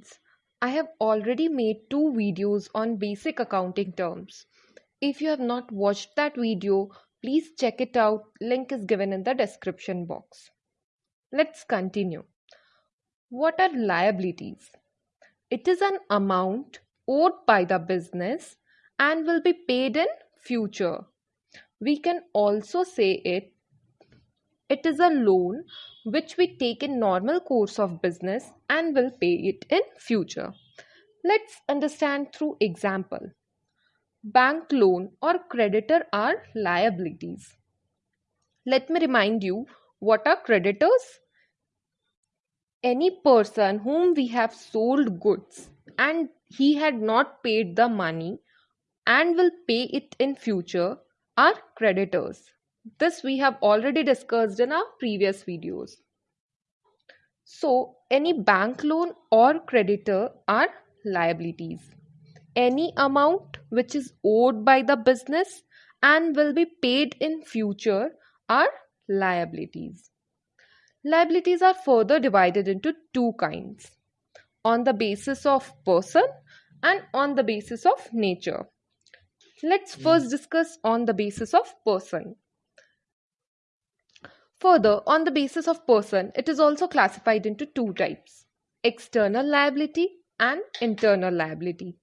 students, I have already made two videos on basic accounting terms. If you have not watched that video, please check it out. Link is given in the description box. Let's continue. What are liabilities? It is an amount owed by the business and will be paid in future. We can also say it it is a loan which we take in normal course of business and will pay it in future. Let's understand through example. Bank loan or creditor are liabilities. Let me remind you what are creditors? Any person whom we have sold goods and he had not paid the money and will pay it in future are creditors. This we have already discussed in our previous videos. So, any bank loan or creditor are liabilities. Any amount which is owed by the business and will be paid in future are liabilities. Liabilities are further divided into two kinds on the basis of person and on the basis of nature. Let's hmm. first discuss on the basis of person. Further, on the basis of person, it is also classified into two types external liability and internal liability.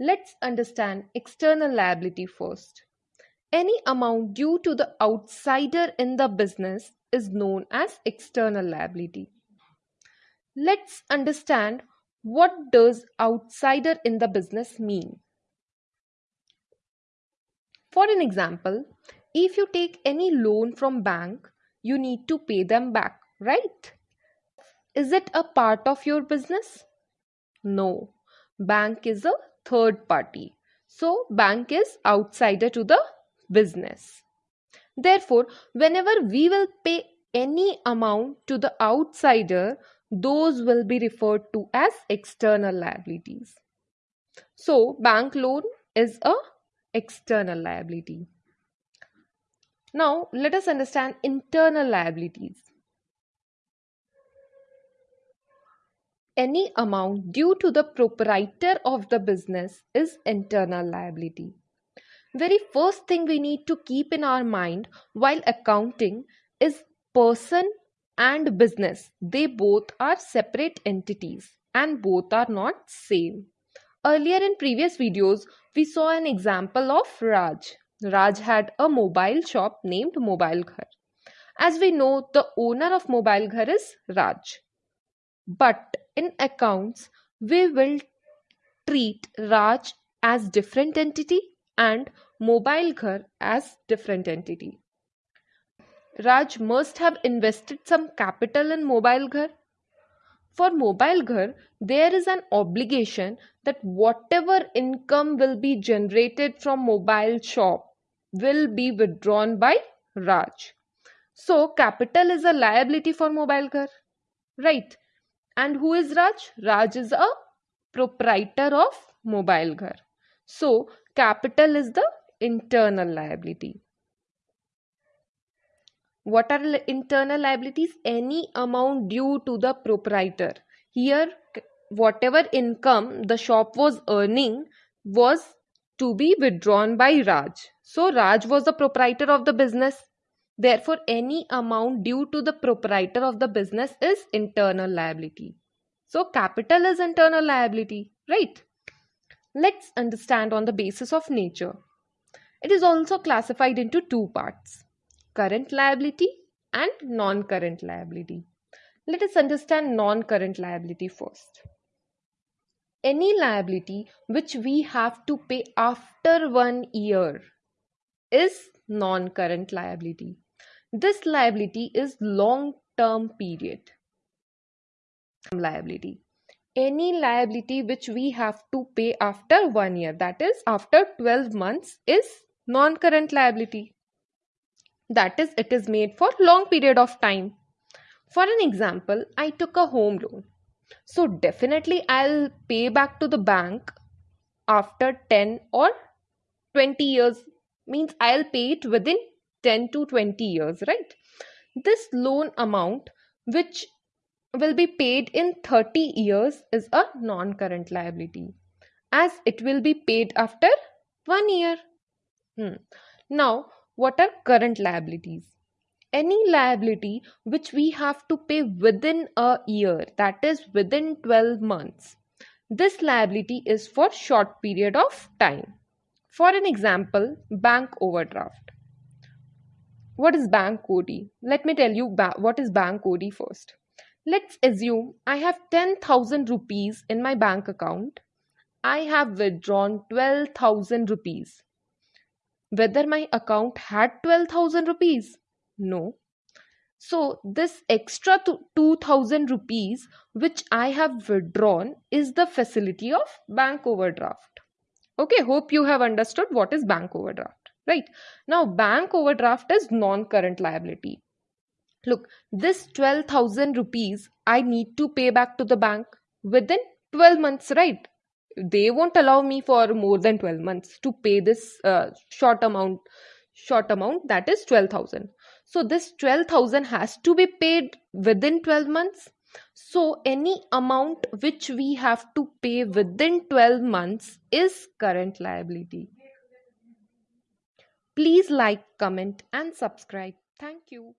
Let's understand external liability first. Any amount due to the outsider in the business is known as external liability. Let's understand what does outsider in the business mean. For an example, if you take any loan from bank you need to pay them back, right? Is it a part of your business? No. Bank is a third party. So, bank is outsider to the business. Therefore, whenever we will pay any amount to the outsider, those will be referred to as external liabilities. So, bank loan is a external liability. Now, let us understand internal liabilities. Any amount due to the proprietor of the business is internal liability. Very first thing we need to keep in our mind while accounting is person and business. They both are separate entities and both are not same. Earlier in previous videos, we saw an example of Raj. Raj had a mobile shop named Mobile Ghar. As we know, the owner of Mobile Ghar is Raj. But in accounts, we will treat Raj as different entity and Mobile Ghar as different entity. Raj must have invested some capital in Mobile Ghar. For Mobile Ghar, there is an obligation that whatever income will be generated from mobile shop will be withdrawn by Raj. So capital is a liability for Mobile Ghar, right? And who is Raj? Raj is a proprietor of Mobile Ghar. So capital is the internal liability. What are internal liabilities? Any amount due to the proprietor. Here, whatever income the shop was earning was to be withdrawn by Raj. So Raj was the proprietor of the business. Therefore, any amount due to the proprietor of the business is internal liability. So capital is internal liability, right? Let's understand on the basis of nature. It is also classified into two parts current liability and non current liability. Let us understand non current liability first any liability which we have to pay after one year is non-current liability. This liability is long-term period liability. Any liability which we have to pay after one year, that is after 12 months, is non-current liability. That is, it is made for long period of time. For an example, I took a home loan so definitely I'll pay back to the bank after 10 or 20 years means I'll pay it within 10 to 20 years, right? This loan amount which will be paid in 30 years is a non-current liability as it will be paid after one year. Hmm. Now, what are current liabilities? Any liability which we have to pay within a year, that is within 12 months. This liability is for short period of time. For an example, bank overdraft. What is bank OD? Let me tell you what is bank OD first. Let's assume I have 10,000 rupees in my bank account. I have withdrawn 12,000 rupees. Whether my account had 12,000 rupees? No. So this extra 2,000 rupees which I have withdrawn is the facility of bank overdraft. Okay, hope you have understood what is bank overdraft, right? Now bank overdraft is non-current liability. Look this 12000 rupees i need to pay back to the bank within 12 months right? They won't allow me for more than 12 months to pay this uh, short amount short amount that is 12000 so this 12000 has to be paid within 12 months so any amount which we have to pay within 12 months is current liability. Please like comment and subscribe. Thank you